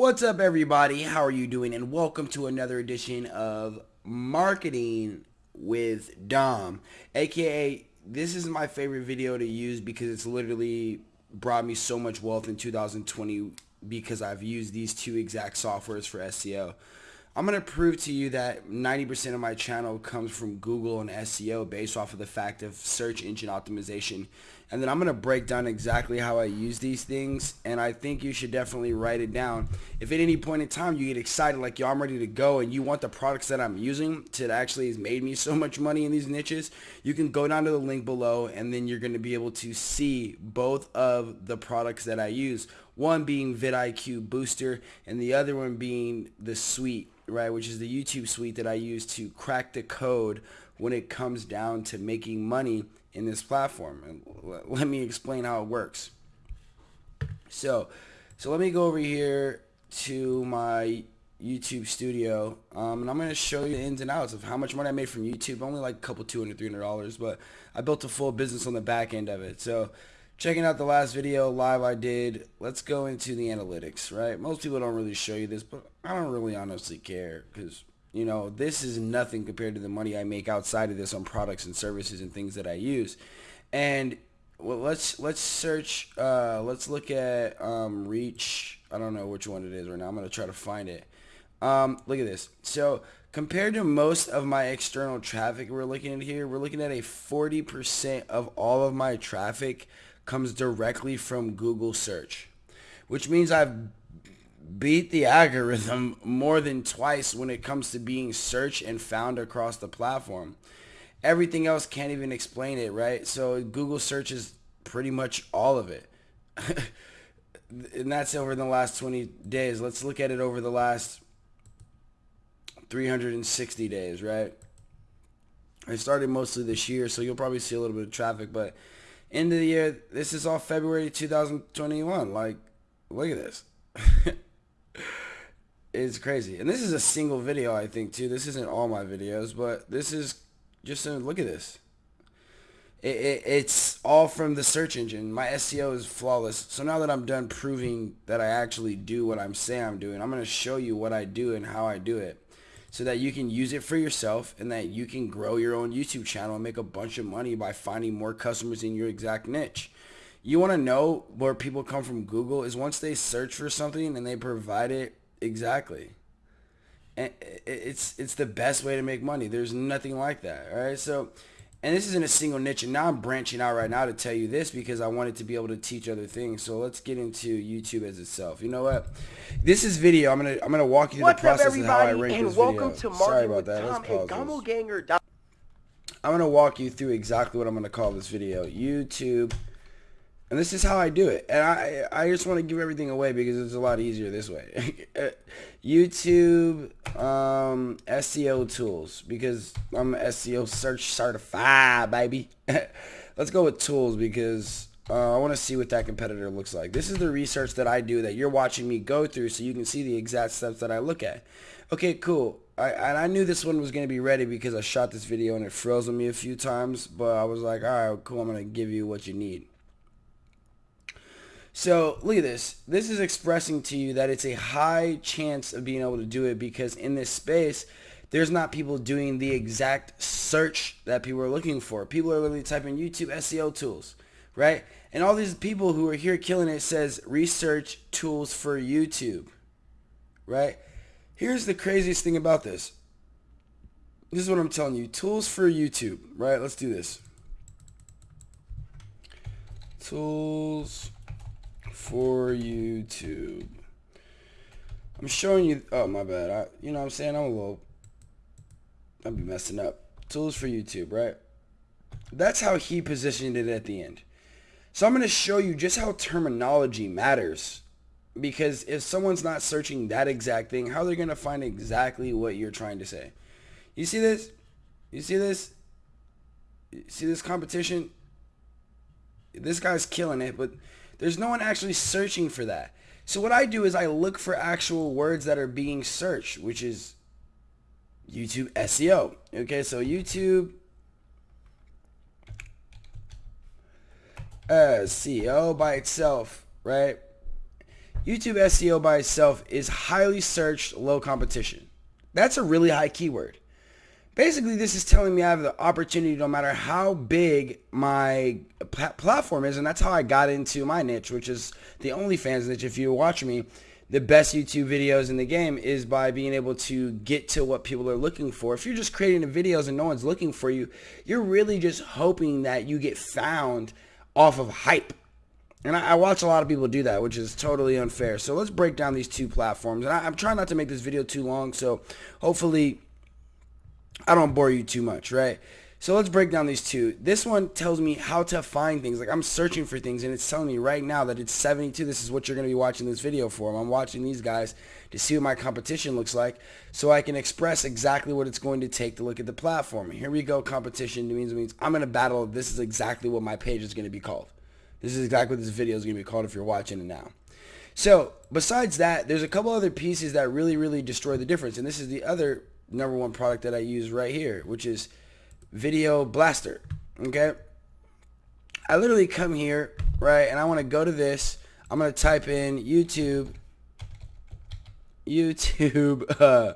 What's up everybody? How are you doing? And welcome to another edition of Marketing with Dom. AKA, this is my favorite video to use because it's literally brought me so much wealth in 2020 because I've used these two exact softwares for SEO. I'm going to prove to you that 90% of my channel comes from Google and SEO based off of the fact of search engine optimization. And then I'm going to break down exactly how I use these things. And I think you should definitely write it down. If at any point in time you get excited like, yo, I'm ready to go and you want the products that I'm using to actually has made me so much money in these niches, you can go down to the link below and then you're going to be able to see both of the products that I use. One being vidIQ Booster and the other one being the suite right, which is the YouTube suite that I use to crack the code when it comes down to making money in this platform. And let me explain how it works. So, so let me go over here to my YouTube studio, um, and I'm going to show you the ins and outs of how much money I made from YouTube. Only like a couple, 200 $300, but I built a full business on the back end of it. So checking out the last video live I did, let's go into the analytics, right? Most people don't really show you this, but I don't really honestly care because, you know, this is nothing compared to the money I make outside of this on products and services and things that I use. And well, let's let's search, uh, let's look at um, reach. I don't know which one it is right now. I'm to try to find it. Um, look at this. So compared to most of my external traffic we're looking at here, we're looking at a 40% of all of my traffic comes directly from Google search, which means I've beat the algorithm more than twice when it comes to being searched and found across the platform. Everything else can't even explain it, right? So Google searches pretty much all of it. and that's over the last 20 days. Let's look at it over the last 360 days, right? It started mostly this year, so you'll probably see a little bit of traffic, but end of the year. This is all February 2021. Like, look at this. it's crazy. And this is a single video, I think, too. This isn't all my videos, but this is just a look at this. It, it, it's all from the search engine. My SEO is flawless. So now that I'm done proving that I actually do what I'm saying I'm doing, I'm going to show you what I do and how I do it so that you can use it for yourself and that you can grow your own YouTube channel and make a bunch of money by finding more customers in your exact niche. You want to know where people come from Google is once they search for something and they provide it exactly. And it's it's the best way to make money. There's nothing like that, all right? So and this isn't a single niche and now i'm branching out right now to tell you this because i wanted to be able to teach other things so let's get into youtube as itself you know what this is video i'm gonna i'm gonna walk you through What's the process up, of how i everybody, rank and this welcome video to sorry Marketing about with that Tom let's pause this. I'm gonna walk you through exactly what i'm gonna call this video youtube and this is how I do it. And I, I just want to give everything away because it's a lot easier this way. YouTube um, SEO tools because I'm SEO search certified, baby. Let's go with tools because uh, I want to see what that competitor looks like. This is the research that I do that you're watching me go through so you can see the exact steps that I look at. Okay, cool. I, and I knew this one was going to be ready because I shot this video and it froze on me a few times, but I was like, all right, cool, I'm going to give you what you need. So look at this. This is expressing to you that it's a high chance of being able to do it because in this space, there's not people doing the exact search that people are looking for. People are literally typing YouTube SEO tools, right? And all these people who are here killing it says research tools for YouTube, right? Here's the craziest thing about this. This is what I'm telling you. Tools for YouTube, right? Let's do this. Tools for YouTube. I'm showing you, oh my bad, I, you know what I'm saying, I'm a little, I'll be messing up. Tools for YouTube, right? That's how he positioned it at the end. So I'm going to show you just how terminology matters. Because if someone's not searching that exact thing, how they're going to find exactly what you're trying to say. You see this? You see this? You see this competition? This guy's killing it, but there's no one actually searching for that. So what I do is I look for actual words that are being searched, which is YouTube SEO. Okay, so YouTube uh, SEO by itself, right? YouTube SEO by itself is highly searched, low competition. That's a really high keyword. Basically, this is telling me I have the opportunity no matter how big my platform is, and that's how I got into my niche, which is the OnlyFans niche. If you watch me, the best YouTube videos in the game is by being able to get to what people are looking for. If you're just creating the videos and no one's looking for you, you're really just hoping that you get found off of hype. And I, I watch a lot of people do that, which is totally unfair. So let's break down these two platforms. And I, I'm trying not to make this video too long, so hopefully I don't bore you too much, right? So let's break down these two. This one tells me how to find things. Like I'm searching for things and it's telling me right now that it's 72. This is what you're going to be watching this video for. I'm watching these guys to see what my competition looks like so I can express exactly what it's going to take to look at the platform. Here we go. Competition means, means I'm going to battle. This is exactly what my page is going to be called. This is exactly what this video is going to be called if you're watching it now. So besides that, there's a couple other pieces that really, really destroy the difference. And this is the other number one product that I use right here, which is Video Blaster. Okay. I literally come here, right, and I want to go to this. I'm going to type in YouTube, YouTube, uh,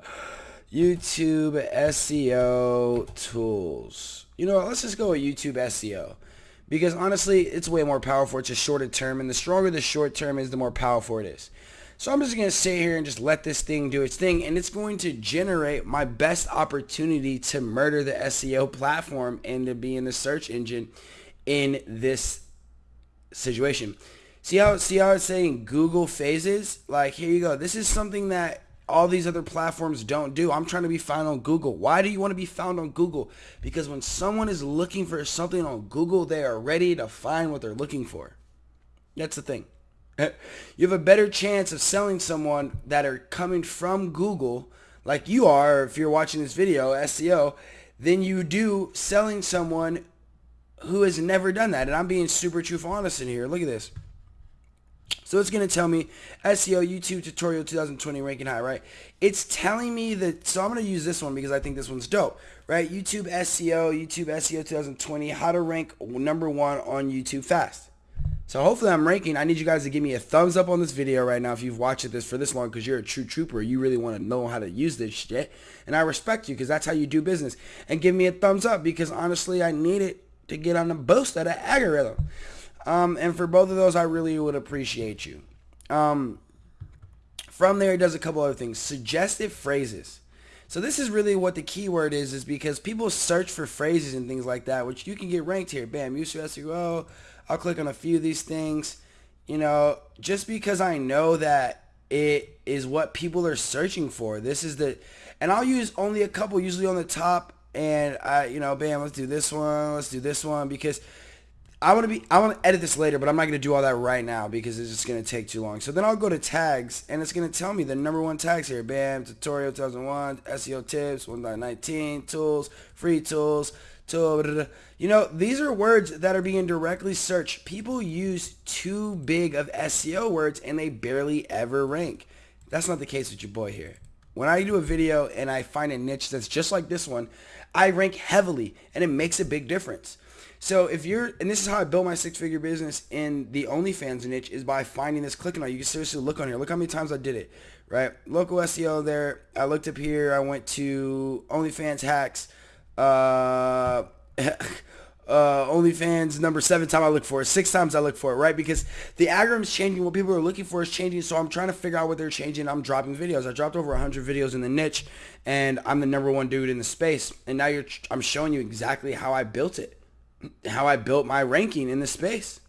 YouTube SEO tools. You know, let's just go with YouTube SEO. Because honestly, it's way more powerful. It's a shorter term, and the stronger the short term is, the more powerful it is. So I'm just going to sit here and just let this thing do its thing and it's going to generate my best opportunity to murder the SEO platform and to be in the search engine in this situation. See how see how it's saying Google phases? Like here you go. This is something that all these other platforms don't do. I'm trying to be found on Google. Why do you want to be found on Google? Because when someone is looking for something on Google, they are ready to find what they're looking for. That's the thing. Eh, you have a better chance of selling someone that are coming from Google, like you are if you're watching this video, SEO, than you do selling someone who has never done that. And I'm being super truthful honest in here. Look at this. So it's going to tell me SEO YouTube tutorial 2020 ranking high, right? It's telling me that, so I'm going to use this one because I think this one's dope, right? YouTube SEO, YouTube SEO 2020, how to rank number one on YouTube fast. So hopefully I'm ranking. I need you guys to give me a thumbs up on this video right now if you've watched this for this long because you're a true trooper. You really want to know how to use this shit. And I respect you because that's how you do business. And give me a thumbs up because honestly I need it to get on the boost of the algorithm. Um, and for both of those, I really would appreciate you. Um, from there, it does a couple other things. Suggestive phrases. So this is really what the keyword is, is because people search for phrases and things like that, which you can get ranked here. Bam, use SEO, I'll click on a few of these things. You know, just because I know that it is what people are searching for. This is the, and I'll use only a couple usually on the top and I, you know, bam, let's do this one, let's do this one because I want to be, I want to edit this later, but I'm not going to do all that right now because it's just going to take too long. So then I'll go to tags and it's going to tell me the number one tags here. Bam, tutorial 2001, SEO tips, 1.19, tools, free tools, tool, you know, these are words that are being directly searched. People use too big of SEO words and they barely ever rank. That's not the case with your boy here. When I do a video and I find a niche that's just like this one, I rank heavily and it makes a big difference. So if you're, and this is how I built my six-figure business in the OnlyFans niche is by finding this, clicking on. it. You can seriously look on here. Look how many times I did it, right? Local SEO there. I looked up here. I went to OnlyFans hacks. Uh, uh, OnlyFans number seven time I look for it, six times I look for it, right? Because the algorithm's changing. What people are looking for is changing. So I'm trying to figure out what they're changing. I'm dropping videos. I dropped over 100 videos in the niche, and I'm the number one dude in the space. And now you're, I'm showing you exactly how I built it, how I built my ranking in the space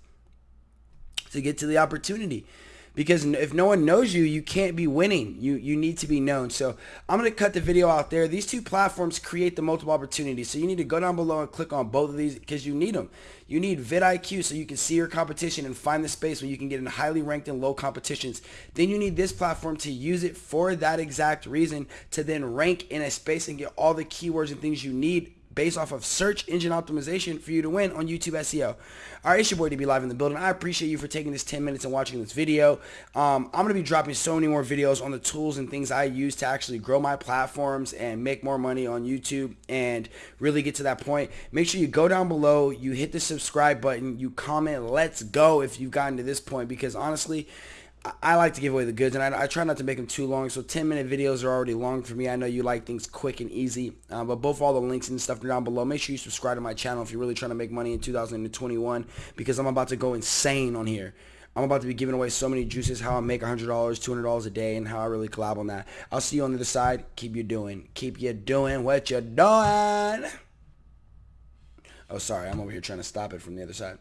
to get to the opportunity because if no one knows you, you can't be winning. You you need to be known. So I'm going to cut the video out there. These two platforms create the multiple opportunities. So you need to go down below and click on both of these because you need them. You need vidIQ so you can see your competition and find the space where you can get in highly ranked and low competitions. Then you need this platform to use it for that exact reason to then rank in a space and get all the keywords and things you need based off of search engine optimization for you to win on YouTube SEO. All right, it's your boy DB Live in the building. I appreciate you for taking this 10 minutes and watching this video. Um, I'm going to be dropping so many more videos on the tools and things I use to actually grow my platforms and make more money on YouTube and really get to that point. Make sure you go down below, you hit the subscribe button, you comment, let's go if you've gotten to this point because honestly, I like to give away the goods, and I, I, try not to make them too long. So 10 minute videos are already long for me. I know you like things quick and easy, uh, but both all the links and stuff are down below. Make sure you subscribe to my channel if you're really trying to make money in 2021 because I'm about to go insane on here. I'm about to be giving away so many juices, how I make $100, $200 a day, and how I really collab on that. I'll see you on the other side. Keep you doing. Keep you doing what you're doing. Oh, sorry. I'm over here trying to stop it from the other side.